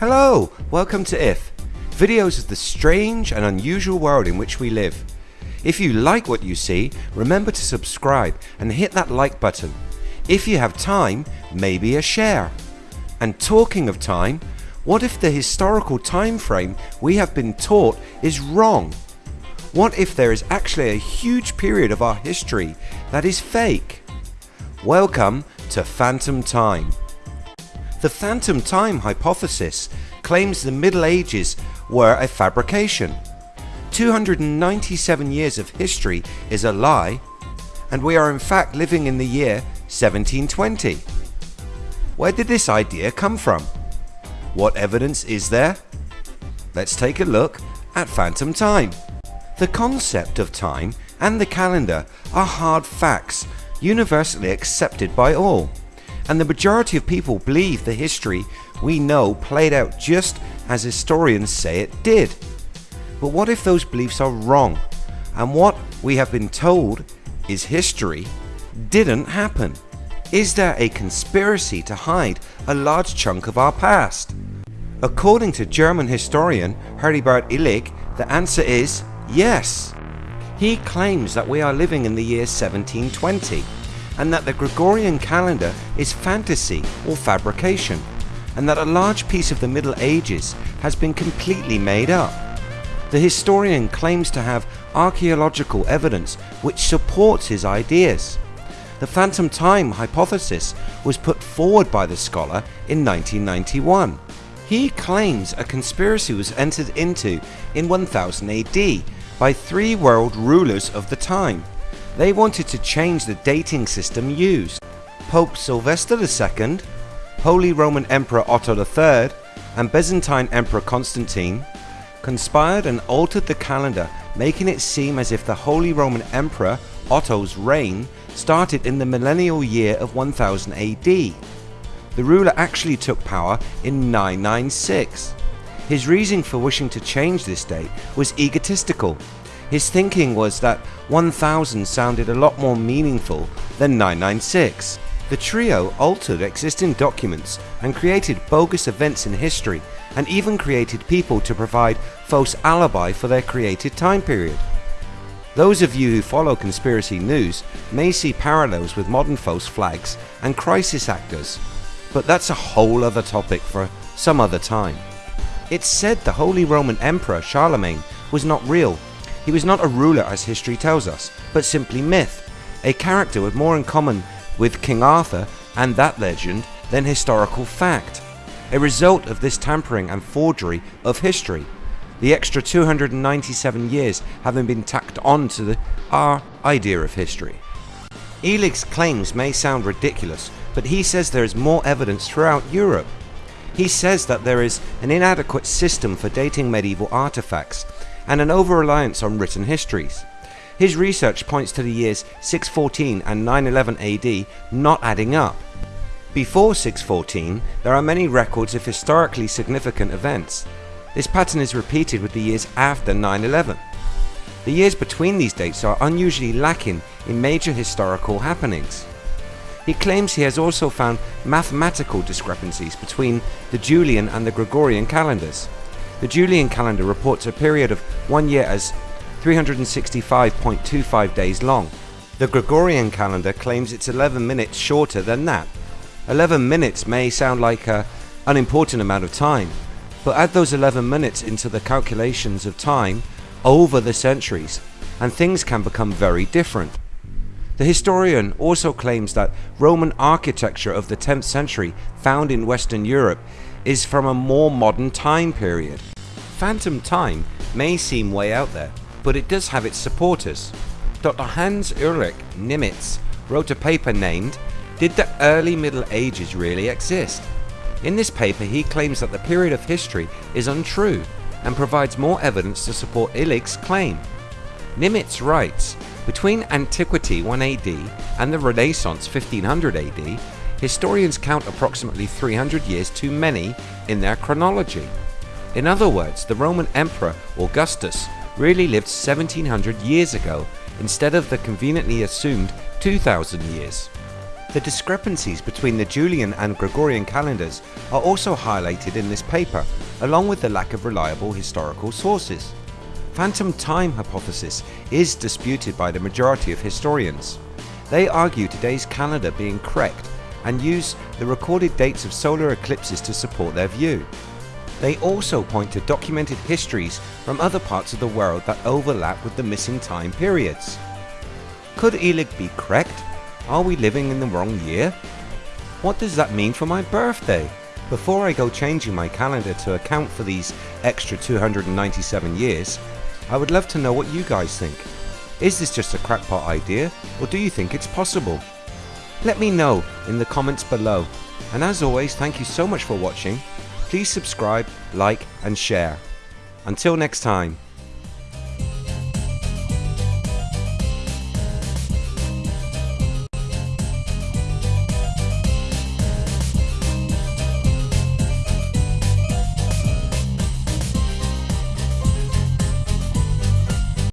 Hello, welcome to IF, videos of the strange and unusual world in which we live. If you like what you see, remember to subscribe and hit that like button. If you have time, maybe a share. And talking of time, what if the historical time frame we have been taught is wrong? What if there is actually a huge period of our history that is fake? Welcome to Phantom Time. The Phantom Time hypothesis claims the Middle Ages were a fabrication. 297 years of history is a lie and we are in fact living in the year 1720. Where did this idea come from? What evidence is there? Let's take a look at Phantom Time. The concept of time and the calendar are hard facts universally accepted by all and the majority of people believe the history we know played out just as historians say it did. But what if those beliefs are wrong and what we have been told is history didn't happen? Is there a conspiracy to hide a large chunk of our past? According to German historian Heribert Illig, the answer is yes. He claims that we are living in the year 1720 and that the Gregorian calendar is fantasy or fabrication and that a large piece of the Middle Ages has been completely made up. The historian claims to have archaeological evidence which supports his ideas. The phantom time hypothesis was put forward by the scholar in 1991. He claims a conspiracy was entered into in 1000 AD by three world rulers of the time they wanted to change the dating system used. Pope Sylvester II, Holy Roman Emperor Otto III and Byzantine Emperor Constantine conspired and altered the calendar making it seem as if the Holy Roman Emperor Otto's reign started in the millennial year of 1000 AD. The ruler actually took power in 996. His reason for wishing to change this date was egotistical his thinking was that 1000 sounded a lot more meaningful than 996. The trio altered existing documents and created bogus events in history and even created people to provide false alibi for their created time period. Those of you who follow conspiracy news may see parallels with modern false flags and crisis actors, but that's a whole other topic for some other time. It's said the Holy Roman Emperor Charlemagne was not real he was not a ruler as history tells us, but simply myth, a character with more in common with King Arthur and that legend than historical fact, a result of this tampering and forgery of history, the extra 297 years having been tacked on to the, our idea of history. Illig's claims may sound ridiculous, but he says there is more evidence throughout Europe. He says that there is an inadequate system for dating medieval artifacts and an over-reliance on written histories. His research points to the years 614 and 911 AD not adding up. Before 614 there are many records of historically significant events. This pattern is repeated with the years after 911. The years between these dates are unusually lacking in major historical happenings. He claims he has also found mathematical discrepancies between the Julian and the Gregorian calendars. The Julian calendar reports a period of one year as 365.25 days long. The Gregorian calendar claims it's 11 minutes shorter than that. 11 minutes may sound like an unimportant amount of time, but add those 11 minutes into the calculations of time over the centuries and things can become very different. The historian also claims that Roman architecture of the 10th century found in Western Europe is from a more modern time period. Phantom Time may seem way out there, but it does have its supporters. Dr. Hans Ulrich Niemitz wrote a paper named Did the Early Middle Ages Really Exist? In this paper he claims that the period of history is untrue and provides more evidence to support Illig's claim. Niemitz writes, between antiquity 1 AD and the Renaissance 1500 AD historians count approximately 300 years too many in their chronology. In other words, the Roman Emperor Augustus really lived 1700 years ago instead of the conveniently assumed 2000 years. The discrepancies between the Julian and Gregorian calendars are also highlighted in this paper, along with the lack of reliable historical sources. Phantom time hypothesis is disputed by the majority of historians. They argue today's calendar being correct and use the recorded dates of solar eclipses to support their view. They also point to documented histories from other parts of the world that overlap with the missing time periods. Could Illig be correct? Are we living in the wrong year? What does that mean for my birthday? Before I go changing my calendar to account for these extra 297 years, I would love to know what you guys think. Is this just a crackpot idea or do you think it's possible? Let me know in the comments below and as always thank you so much for watching. Please subscribe, like and share. Until next time.